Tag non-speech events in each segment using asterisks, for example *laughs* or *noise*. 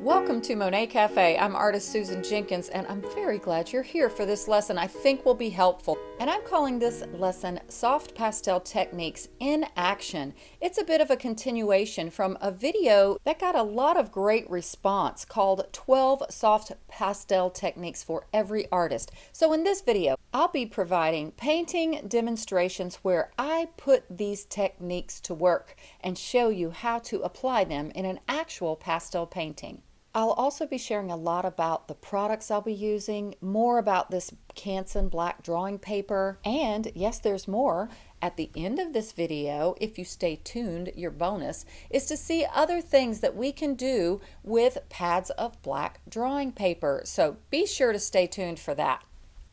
Welcome to Monet Cafe. I'm artist Susan Jenkins and I'm very glad you're here for this lesson I think will be helpful. And I'm calling this lesson Soft Pastel Techniques in Action. It's a bit of a continuation from a video that got a lot of great response called 12 Soft Pastel Techniques for Every Artist. So in this video, I'll be providing painting demonstrations where I put these techniques to work and show you how to apply them in an actual pastel painting. I'll also be sharing a lot about the products I'll be using, more about this Canson black drawing paper, and yes, there's more. At the end of this video, if you stay tuned, your bonus is to see other things that we can do with pads of black drawing paper. So be sure to stay tuned for that.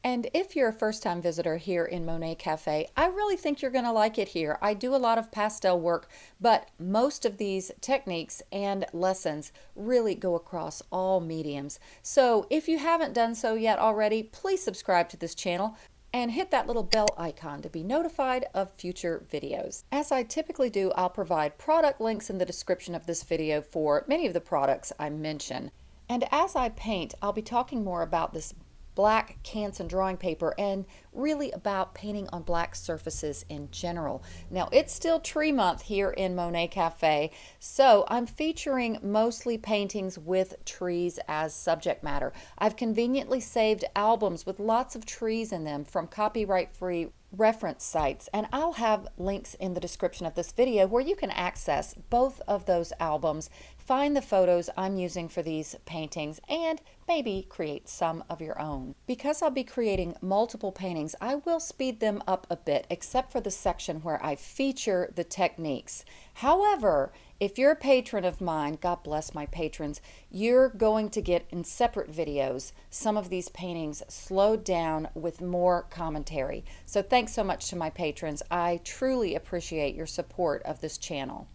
And if you're a first-time visitor here in Monet Cafe, I really think you're going to like it here. I do a lot of pastel work, but most of these techniques and lessons really go across all mediums. So if you haven't done so yet already, please subscribe to this channel and hit that little bell icon to be notified of future videos. As I typically do, I'll provide product links in the description of this video for many of the products I mention. And as I paint, I'll be talking more about this black Canson drawing paper and really about painting on black surfaces in general. Now it's still tree month here in Monet Cafe so I'm featuring mostly paintings with trees as subject matter. I've conveniently saved albums with lots of trees in them from copyright free reference sites and I'll have links in the description of this video where you can access both of those albums, find the photos I'm using for these paintings and maybe create some of your own. Because I'll be creating multiple paintings, I will speed them up a bit except for the section where I feature the techniques. However, if you're a patron of mine, God bless my patrons, you're going to get in separate videos some of these paintings slowed down with more commentary. So thanks so much to my patrons. I truly appreciate your support of this channel.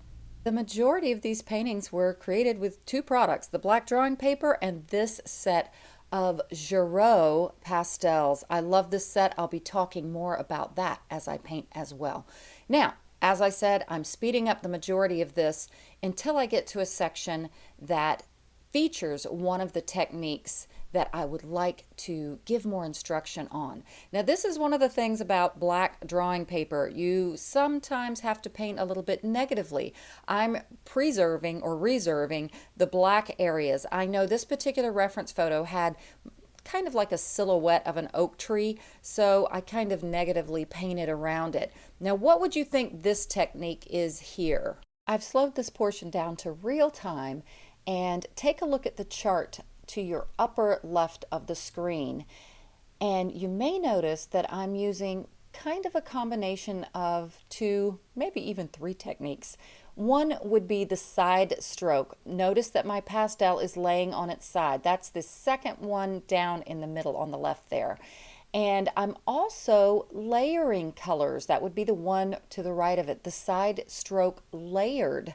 The majority of these paintings were created with two products, the black drawing paper and this set of Girault pastels. I love this set. I'll be talking more about that as I paint as well. Now, as I said, I'm speeding up the majority of this until I get to a section that features one of the techniques that I would like to give more instruction on. Now this is one of the things about black drawing paper. You sometimes have to paint a little bit negatively. I'm preserving or reserving the black areas. I know this particular reference photo had kind of like a silhouette of an oak tree, so I kind of negatively painted around it. Now, what would you think this technique is here? I've slowed this portion down to real time and take a look at the chart to your upper left of the screen. And you may notice that I'm using kind of a combination of two, maybe even three techniques. One would be the side stroke. Notice that my pastel is laying on its side. That's the second one down in the middle on the left there. And I'm also layering colors. That would be the one to the right of it, the side stroke layered.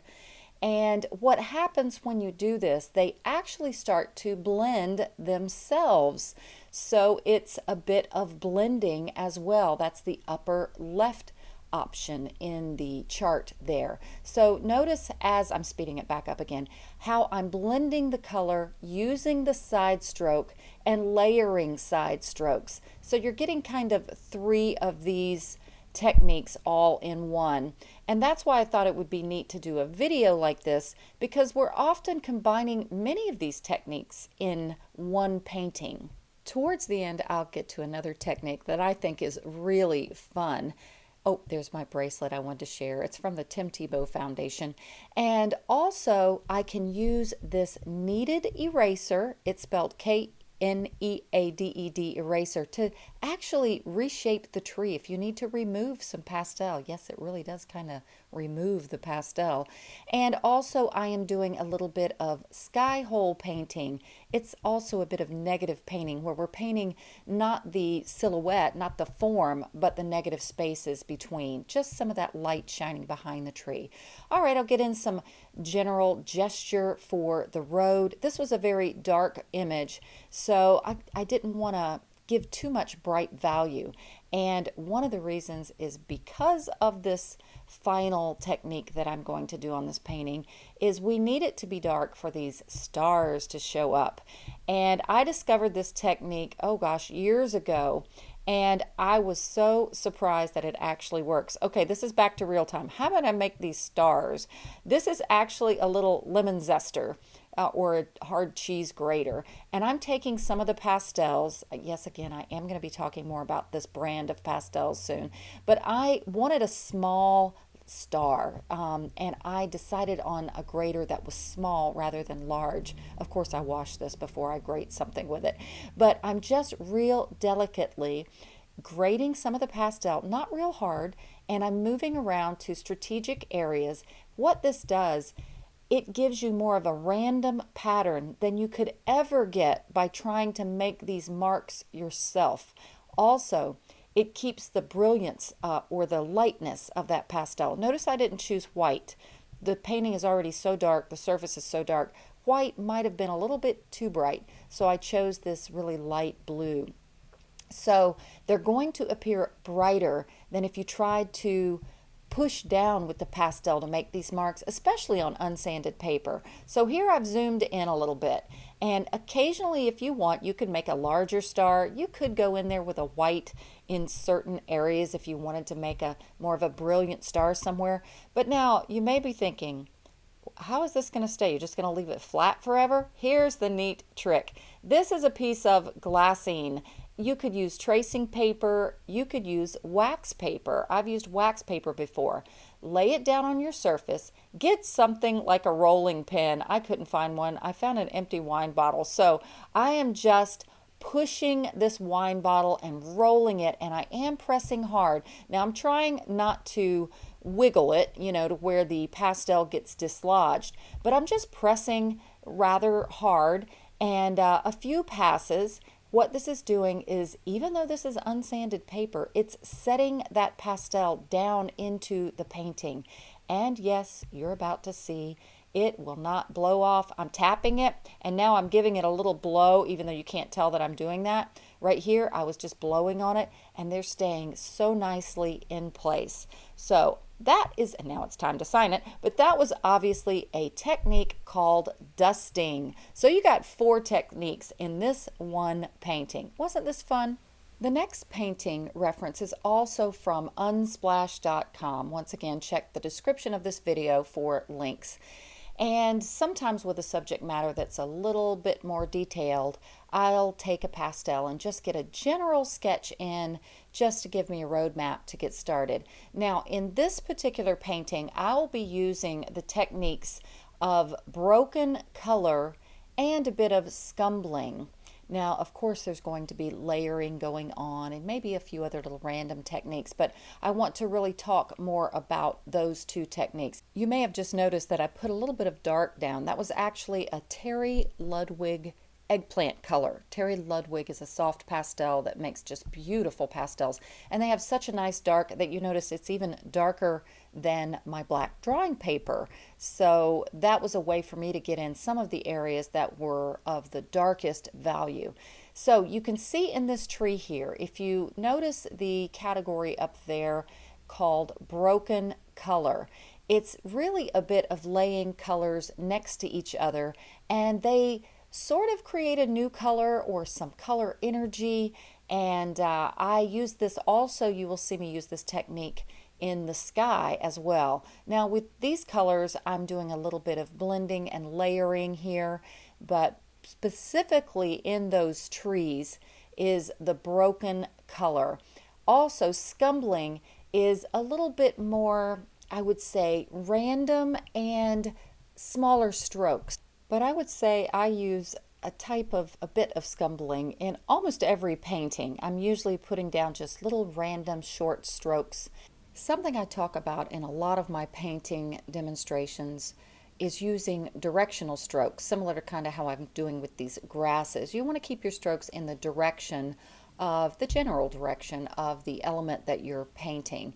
And what happens when you do this, they actually start to blend themselves. So it's a bit of blending as well. That's the upper left option in the chart there. So notice as I'm speeding it back up again, how I'm blending the color using the side stroke and layering side strokes. So you're getting kind of three of these techniques all in one. And that's why I thought it would be neat to do a video like this because we're often combining many of these techniques in one painting. Towards the end, I'll get to another technique that I think is really fun. Oh, there's my bracelet I wanted to share. It's from the Tim Tebow Foundation. And also, I can use this kneaded eraser. It's spelled K N-E-A-D-E-D eraser to actually reshape the tree. If you need to remove some pastel, yes, it really does kind of remove the pastel. And also I am doing a little bit of sky hole painting. It's also a bit of negative painting where we're painting not the silhouette, not the form, but the negative spaces between, just some of that light shining behind the tree. All right, I'll get in some general gesture for the road. This was a very dark image, so I, I didn't want to give too much bright value. And one of the reasons is because of this final technique that I'm going to do on this painting is we need it to be dark for these stars to show up. And I discovered this technique, oh gosh, years ago. And I was so surprised that it actually works. Okay, this is back to real time. How about I make these stars? This is actually a little lemon zester uh, or a hard cheese grater. And I'm taking some of the pastels. Yes, again, I am going to be talking more about this brand of pastels soon. But I wanted a small star um, and I decided on a grater that was small rather than large. Of course, I wash this before I grate something with it. But I'm just real delicately grating some of the pastel, not real hard, and I'm moving around to strategic areas. What this does it gives you more of a random pattern than you could ever get by trying to make these marks yourself. Also, it keeps the brilliance uh, or the lightness of that pastel. Notice I didn't choose white. The painting is already so dark, the surface is so dark. White might have been a little bit too bright, so I chose this really light blue. So they're going to appear brighter than if you tried to push down with the pastel to make these marks, especially on unsanded paper. So here I've zoomed in a little bit. And occasionally, if you want, you could make a larger star. You could go in there with a white in certain areas if you wanted to make a more of a brilliant star somewhere. But now you may be thinking, how is this going to stay? You're just going to leave it flat forever? Here's the neat trick. This is a piece of glassine you could use tracing paper, you could use wax paper. I've used wax paper before. Lay it down on your surface, get something like a rolling pin. I couldn't find one. I found an empty wine bottle. So I am just pushing this wine bottle and rolling it and I am pressing hard. Now I'm trying not to wiggle it, you know, to where the pastel gets dislodged, but I'm just pressing rather hard and uh, a few passes what this is doing is, even though this is unsanded paper, it's setting that pastel down into the painting. And yes, you're about to see it will not blow off. I'm tapping it and now I'm giving it a little blow even though you can't tell that I'm doing that. Right here I was just blowing on it and they're staying so nicely in place. So that is, and now it's time to sign it, but that was obviously a technique called dusting. So you got four techniques in this one painting. Wasn't this fun? The next painting reference is also from unsplash.com. Once again, check the description of this video for links. And sometimes with a subject matter that's a little bit more detailed, I'll take a pastel and just get a general sketch in just to give me a roadmap to get started. Now, in this particular painting, I'll be using the techniques of broken color and a bit of scumbling. Now, of course, there's going to be layering going on and maybe a few other little random techniques, but I want to really talk more about those two techniques. You may have just noticed that I put a little bit of dark down. That was actually a Terry Ludwig eggplant color. Terry Ludwig is a soft pastel that makes just beautiful pastels. And they have such a nice dark that you notice it's even darker than my black drawing paper. So that was a way for me to get in some of the areas that were of the darkest value. So you can see in this tree here, if you notice the category up there called broken color, it's really a bit of laying colors next to each other and they sort of create a new color or some color energy. And uh, I use this also, you will see me use this technique in the sky as well. Now with these colors, I'm doing a little bit of blending and layering here, but specifically in those trees is the broken color. Also, scumbling is a little bit more, I would say, random and smaller strokes. But I would say I use a type of a bit of scumbling in almost every painting. I'm usually putting down just little random short strokes. Something I talk about in a lot of my painting demonstrations is using directional strokes, similar to kind of how I'm doing with these grasses. You want to keep your strokes in the direction of the general direction of the element that you're painting.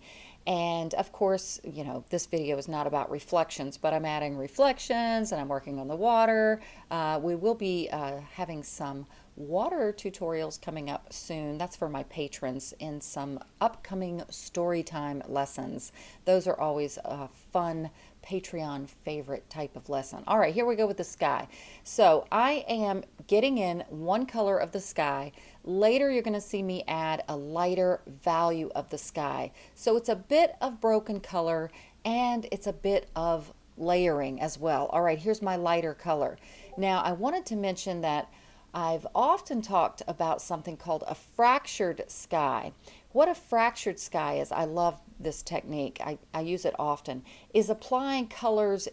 And of course, you know, this video is not about reflections, but I'm adding reflections and I'm working on the water. Uh, we will be uh, having some water tutorials coming up soon. That's for my patrons in some upcoming story time lessons. Those are always a fun Patreon favorite type of lesson. All right, here we go with the sky. So I am getting in one color of the sky. Later, you're going to see me add a lighter value of the sky. So it's a bit of broken color and it's a bit of layering as well. All right, here's my lighter color. Now, I wanted to mention that I've often talked about something called a fractured sky. What a fractured sky is, I love this technique, I, I use it often, is applying colors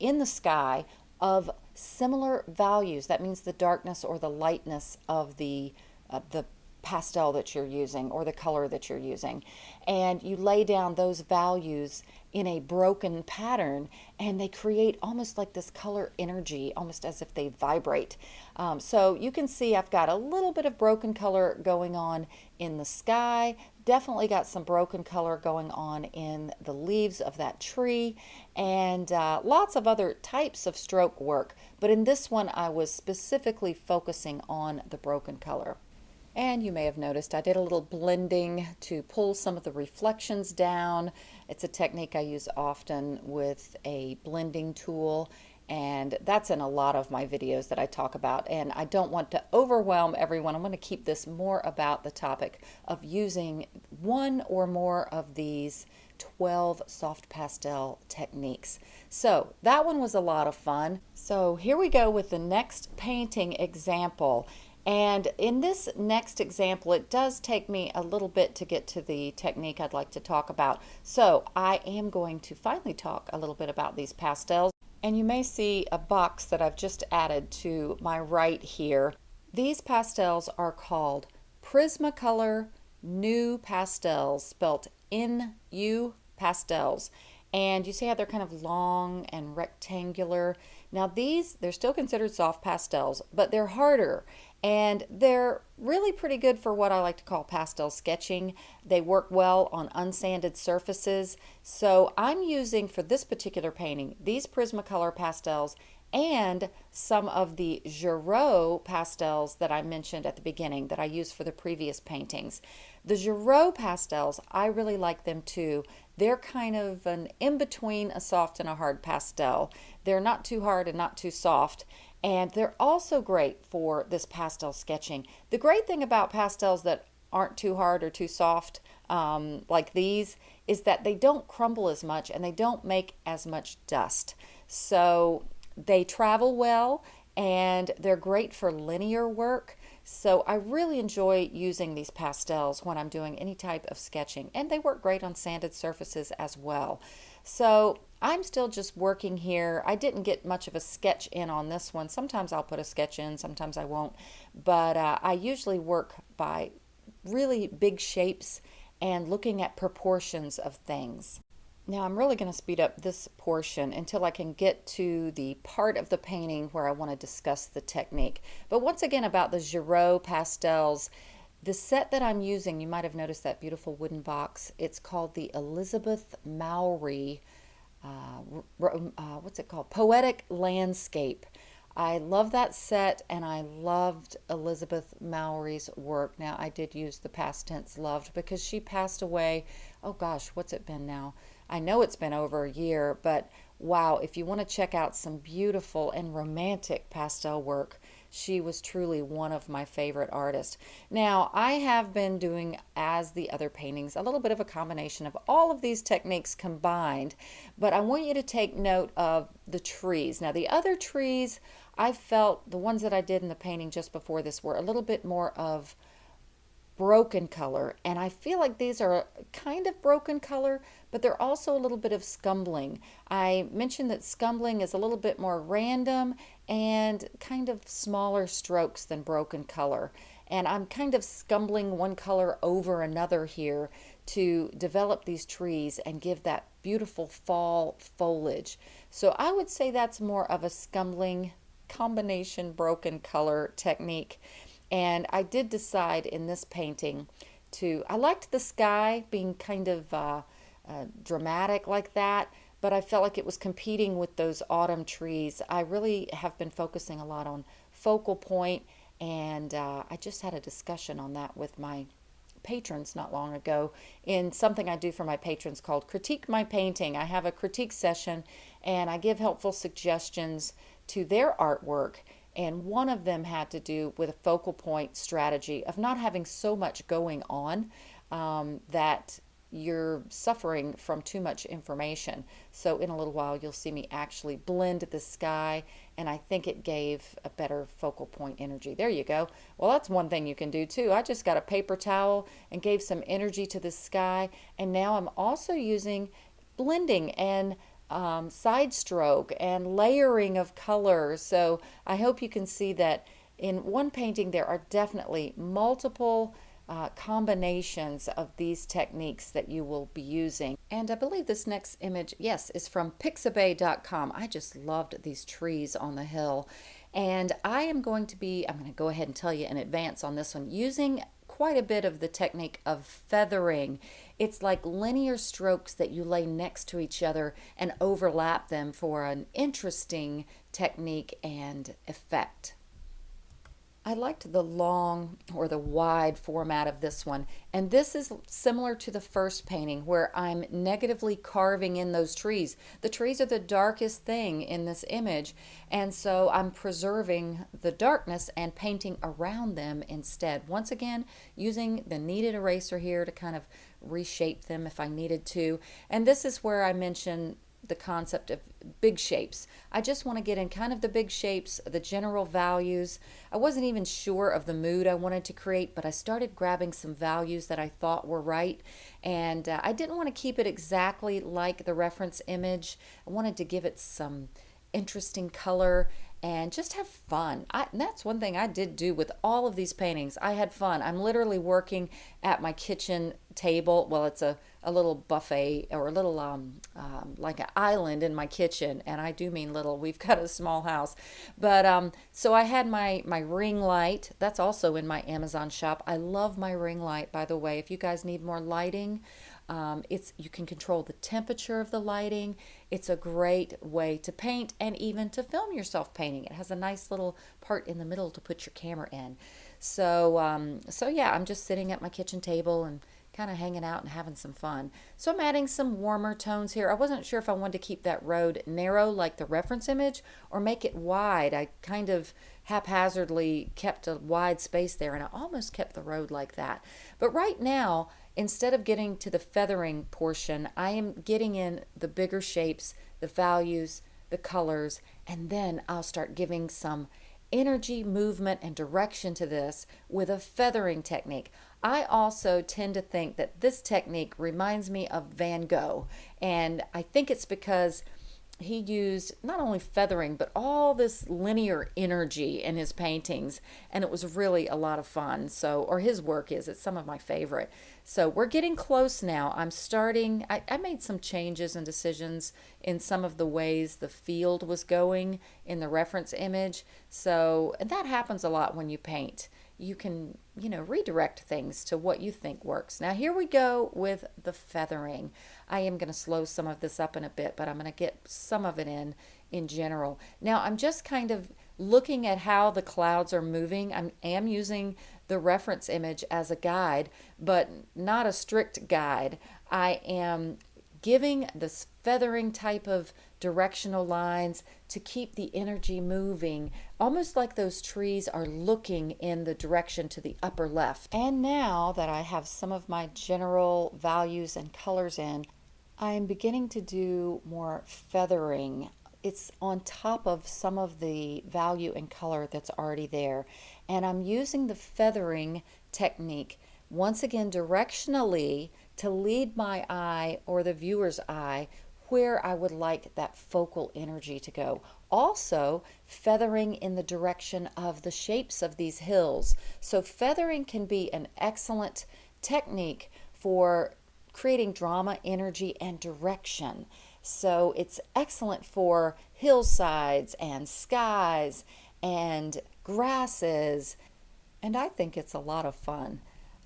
in the sky of similar values. That means the darkness or the lightness of the, uh, the pastel that you're using or the color that you're using. And you lay down those values in a broken pattern and they create almost like this color energy, almost as if they vibrate. Um, so you can see I've got a little bit of broken color going on in the sky, definitely got some broken color going on in the leaves of that tree and uh, lots of other types of stroke work. But in this one, I was specifically focusing on the broken color. And you may have noticed I did a little blending to pull some of the reflections down. It's a technique I use often with a blending tool and that's in a lot of my videos that I talk about and I don't want to overwhelm everyone. I'm going to keep this more about the topic of using one or more of these 12 soft pastel techniques. So that one was a lot of fun. So here we go with the next painting example and in this next example, it does take me a little bit to get to the technique I'd like to talk about. So I am going to finally talk a little bit about these pastels. And you may see a box that I've just added to my right here. These pastels are called Prismacolor NuPastels, spelt N-U pastels. And you see how they're kind of long and rectangular. Now these, they're still considered soft pastels, but they're harder and they're really pretty good for what I like to call pastel sketching. They work well on unsanded surfaces. So I'm using for this particular painting these Prismacolor pastels and some of the Girault pastels that I mentioned at the beginning that I used for the previous paintings. The Girault pastels, I really like them too. They're kind of an in-between a soft and a hard pastel. They're not too hard and not too soft. And they're also great for this pastel sketching. The great thing about pastels that aren't too hard or too soft um, like these is that they don't crumble as much and they don't make as much dust. So they travel well and they're great for linear work. So I really enjoy using these pastels when I'm doing any type of sketching and they work great on sanded surfaces as well. So I'm still just working here. I didn't get much of a sketch in on this one. Sometimes I'll put a sketch in, sometimes I won't. But uh, I usually work by really big shapes and looking at proportions of things. Now I'm really going to speed up this portion until I can get to the part of the painting where I want to discuss the technique. But once again about the Girault pastels, the set that I'm using, you might have noticed that beautiful wooden box. It's called the Elizabeth Mowry uh, uh, what's it called? Poetic Landscape. I love that set and I loved Elizabeth Mowry's work. Now, I did use the past tense loved because she passed away. Oh gosh, what's it been now? I know it's been over a year, but wow, if you want to check out some beautiful and romantic pastel work, she was truly one of my favorite artists. Now, I have been doing, as the other paintings, a little bit of a combination of all of these techniques combined, but I want you to take note of the trees. Now, the other trees, I felt, the ones that I did in the painting just before this were a little bit more of broken color and I feel like these are kind of broken color but they're also a little bit of scumbling. I mentioned that scumbling is a little bit more random and kind of smaller strokes than broken color and I'm kind of scumbling one color over another here to develop these trees and give that beautiful fall foliage. So I would say that's more of a scumbling combination broken color technique and I did decide in this painting to, I liked the sky being kind of uh, uh, dramatic like that, but I felt like it was competing with those autumn trees. I really have been focusing a lot on focal point, and uh, I just had a discussion on that with my patrons not long ago in something I do for my patrons called Critique My Painting. I have a critique session and I give helpful suggestions to their artwork. And one of them had to do with a focal point strategy of not having so much going on um, that you're suffering from too much information. So in a little while, you'll see me actually blend the sky, and I think it gave a better focal point energy. There you go. Well, that's one thing you can do too. I just got a paper towel and gave some energy to the sky, and now I'm also using blending and um, side stroke and layering of colors. So I hope you can see that in one painting there are definitely multiple uh, combinations of these techniques that you will be using. And I believe this next image, yes, is from pixabay.com. I just loved these trees on the hill. And I am going to be, I'm going to go ahead and tell you in advance on this one, using quite a bit of the technique of feathering. It's like linear strokes that you lay next to each other and overlap them for an interesting technique and effect. I liked the long or the wide format of this one. And this is similar to the first painting where I'm negatively carving in those trees. The trees are the darkest thing in this image. And so I'm preserving the darkness and painting around them instead. Once again, using the kneaded eraser here to kind of reshape them if I needed to. And this is where I mention the concept of big shapes. I just want to get in kind of the big shapes, the general values. I wasn't even sure of the mood I wanted to create, but I started grabbing some values that I thought were right. And uh, I didn't want to keep it exactly like the reference image. I wanted to give it some interesting color and just have fun. I, that's one thing I did do with all of these paintings. I had fun. I'm literally working at my kitchen table. Well, it's a, a little buffet or a little um, um, like an island in my kitchen, and I do mean little. *laughs* We've got a small house, but um, so I had my my ring light. That's also in my Amazon shop. I love my ring light, by the way. If you guys need more lighting, um, it's you can control the temperature of the lighting. It's a great way to paint and even to film yourself painting. It has a nice little part in the middle to put your camera in. So um, so yeah, I'm just sitting at my kitchen table and kind of hanging out and having some fun. So I'm adding some warmer tones here. I wasn't sure if I wanted to keep that road narrow like the reference image or make it wide. I kind of haphazardly kept a wide space there and I almost kept the road like that. But right now instead of getting to the feathering portion, I am getting in the bigger shapes, the values, the colors, and then I'll start giving some energy, movement, and direction to this with a feathering technique. I also tend to think that this technique reminds me of Van Gogh, and I think it's because he used not only feathering but all this linear energy in his paintings and it was really a lot of fun. So or his work is it's some of my favorite. So we're getting close now. I'm starting I, I made some changes and decisions in some of the ways the field was going in the reference image. So and that happens a lot when you paint. You can, you know, redirect things to what you think works. Now here we go with the feathering. I am going to slow some of this up in a bit, but I'm going to get some of it in in general. Now I'm just kind of looking at how the clouds are moving. I am using the reference image as a guide, but not a strict guide. I am giving this feathering type of directional lines to keep the energy moving, almost like those trees are looking in the direction to the upper left. And now that I have some of my general values and colors in, I'm beginning to do more feathering. It's on top of some of the value and color that's already there. And I'm using the feathering technique once again directionally to lead my eye or the viewer's eye where I would like that focal energy to go. Also, feathering in the direction of the shapes of these hills. So, feathering can be an excellent technique for creating drama, energy, and direction. So, it's excellent for hillsides and skies and grasses. And I think it's a lot of fun.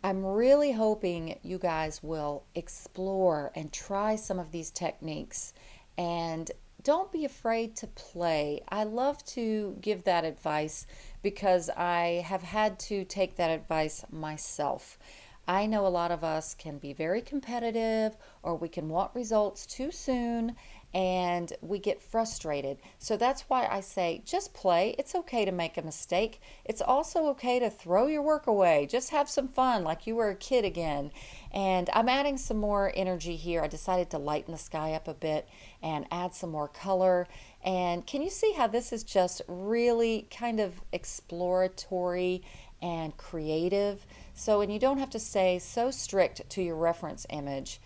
I'm really hoping you guys will explore and try some of these techniques and don't be afraid to play. I love to give that advice because I have had to take that advice myself. I know a lot of us can be very competitive or we can want results too soon and we get frustrated. So that's why I say just play. It's okay to make a mistake. It's also okay to throw your work away. Just have some fun like you were a kid again. And I'm adding some more energy here. I decided to lighten the sky up a bit and add some more color. And can you see how this is just really kind of exploratory and creative? So, and you don't have to stay so strict to your reference image.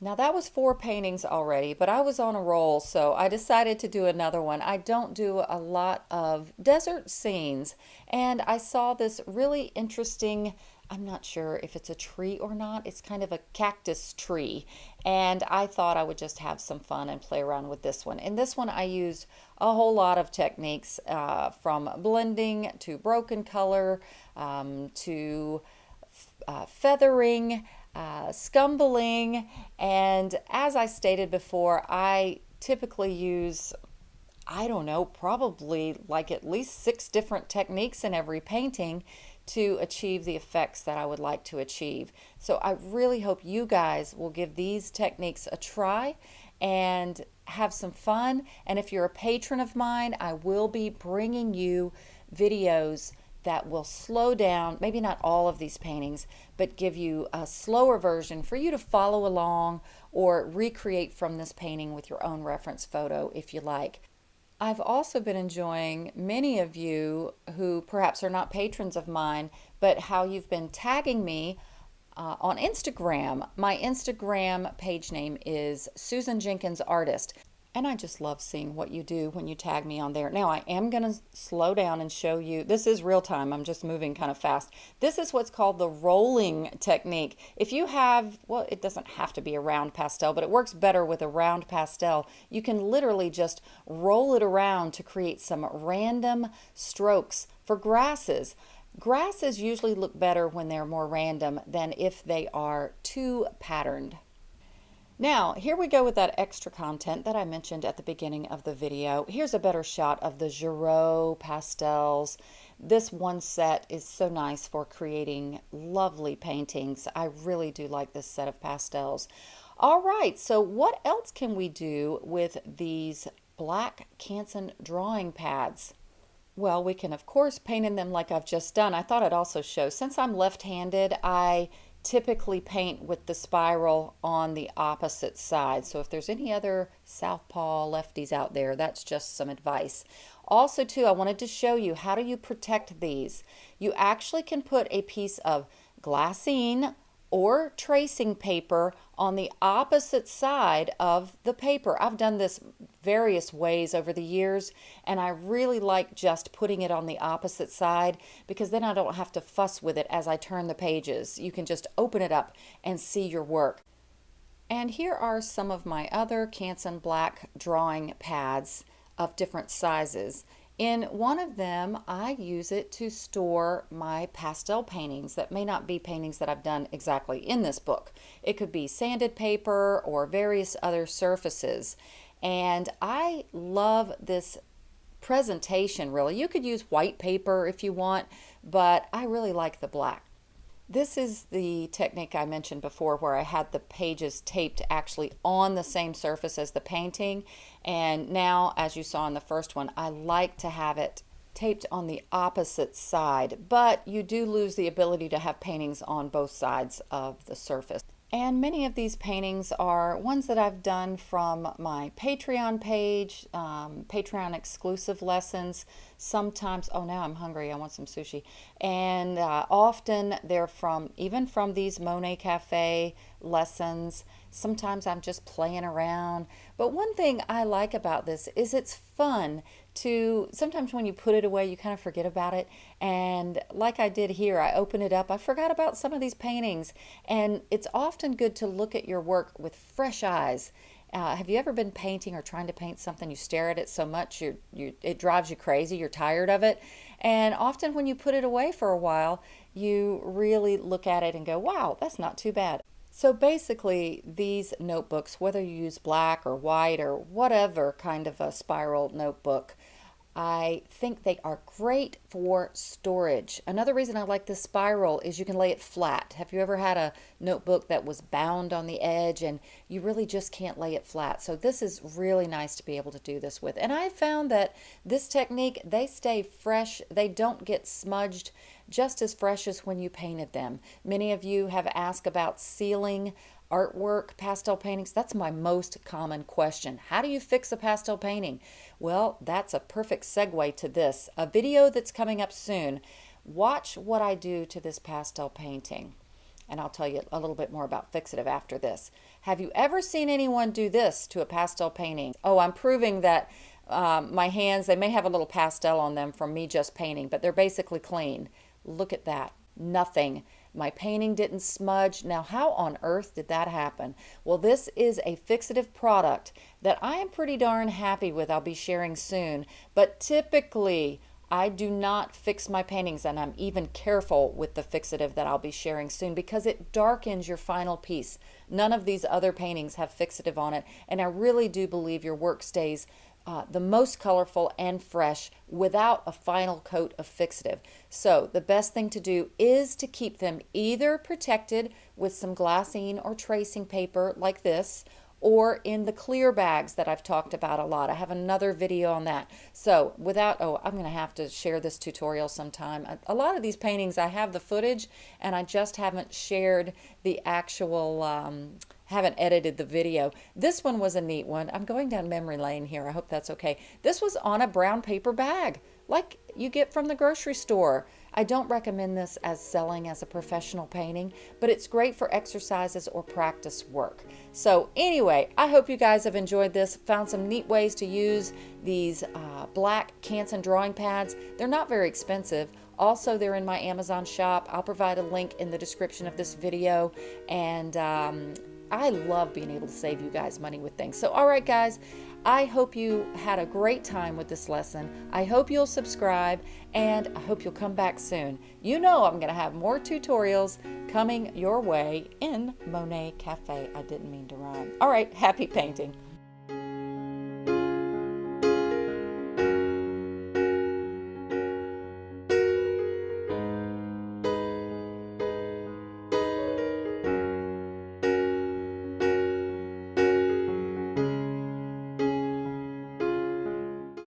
Now that was four paintings already, but I was on a roll, so I decided to do another one. I don't do a lot of desert scenes, and I saw this really interesting, I'm not sure if it's a tree or not, it's kind of a cactus tree, and I thought I would just have some fun and play around with this one. In this one I used a whole lot of techniques uh, from blending to broken color um, to uh, feathering, uh, scumbling, and as I stated before, I typically use, I don't know, probably like at least six different techniques in every painting to achieve the effects that I would like to achieve. So I really hope you guys will give these techniques a try and have some fun. And if you're a patron of mine, I will be bringing you videos that will slow down, maybe not all of these paintings, but give you a slower version for you to follow along or recreate from this painting with your own reference photo if you like. I've also been enjoying many of you who perhaps are not patrons of mine, but how you've been tagging me uh, on Instagram. My Instagram page name is Susan Jenkins Artist. And I just love seeing what you do when you tag me on there. Now I am going to slow down and show you. This is real time. I'm just moving kind of fast. This is what's called the rolling technique. If you have, well, it doesn't have to be a round pastel, but it works better with a round pastel. You can literally just roll it around to create some random strokes for grasses. Grasses usually look better when they're more random than if they are too patterned. Now, here we go with that extra content that I mentioned at the beginning of the video. Here's a better shot of the Girault pastels. This one set is so nice for creating lovely paintings. I really do like this set of pastels. All right, so what else can we do with these black Canson drawing pads? Well, we can of course paint in them like I've just done. I thought I'd also show, since I'm left-handed, I typically paint with the spiral on the opposite side. So if there's any other southpaw lefties out there, that's just some advice. Also too, I wanted to show you how do you protect these. You actually can put a piece of glassine or tracing paper on the opposite side of the paper. I've done this various ways over the years and I really like just putting it on the opposite side because then I don't have to fuss with it as I turn the pages. You can just open it up and see your work. And here are some of my other Canson Black drawing pads of different sizes. In one of them, I use it to store my pastel paintings that may not be paintings that I've done exactly in this book. It could be sanded paper or various other surfaces. And I love this presentation really. You could use white paper if you want, but I really like the black. This is the technique I mentioned before where I had the pages taped actually on the same surface as the painting. And now, as you saw in the first one, I like to have it taped on the opposite side, but you do lose the ability to have paintings on both sides of the surface. And many of these paintings are ones that I've done from my Patreon page, um, Patreon exclusive lessons. Sometimes, oh, now I'm hungry. I want some sushi. And uh, often they're from, even from these Monet Cafe lessons. Sometimes I'm just playing around. But one thing I like about this is it's fun to sometimes when you put it away you kind of forget about it and like I did here I open it up I forgot about some of these paintings and it's often good to look at your work with fresh eyes Uh, have you ever been painting or trying to paint something? You stare at it so much, you you it drives you crazy. You're tired of it, and often when you put it away for a while, you really look at it and go, "Wow, that's not too bad." So basically, these notebooks, whether you use black or white or whatever kind of a spiral notebook, I think they are great for storage. Another reason I like this spiral is you can lay it flat. Have you ever had a notebook that was bound on the edge and you really just can't lay it flat? So this is really nice to be able to do this with. And I found that this technique, they stay fresh. They don't get smudged just as fresh as when you painted them. Many of you have asked about sealing artwork, pastel paintings? That's my most common question. How do you fix a pastel painting? Well, that's a perfect segue to this. A video that's coming up soon. Watch what I do to this pastel painting. And I'll tell you a little bit more about fixative after this. Have you ever seen anyone do this to a pastel painting? Oh, I'm proving that um, my hands, they may have a little pastel on them from me just painting, but they're basically clean. Look at that. Nothing. My painting didn't smudge. Now, how on earth did that happen? Well, this is a fixative product that I am pretty darn happy with. I'll be sharing soon. But typically, I do not fix my paintings and I'm even careful with the fixative that I'll be sharing soon because it darkens your final piece. None of these other paintings have fixative on it and I really do believe your work stays uh, the most colorful and fresh without a final coat of fixative. So the best thing to do is to keep them either protected with some glassine or tracing paper like this or in the clear bags that I've talked about a lot. I have another video on that. So without, oh, I'm going to have to share this tutorial sometime. A lot of these paintings, I have the footage and I just haven't shared the actual um, haven't edited the video. This one was a neat one. I'm going down memory lane here. I hope that's okay. This was on a brown paper bag like you get from the grocery store. I don't recommend this as selling as a professional painting, but it's great for exercises or practice work. So anyway, I hope you guys have enjoyed this, found some neat ways to use these uh, black Canson drawing pads. They're not very expensive. Also, they're in my Amazon shop. I'll provide a link in the description of this video. And um, I love being able to save you guys money with things. So, all right, guys, I hope you had a great time with this lesson. I hope you'll subscribe and I hope you'll come back soon. You know I'm going to have more tutorials coming your way in Monet Cafe. I didn't mean to rhyme. All right, happy painting.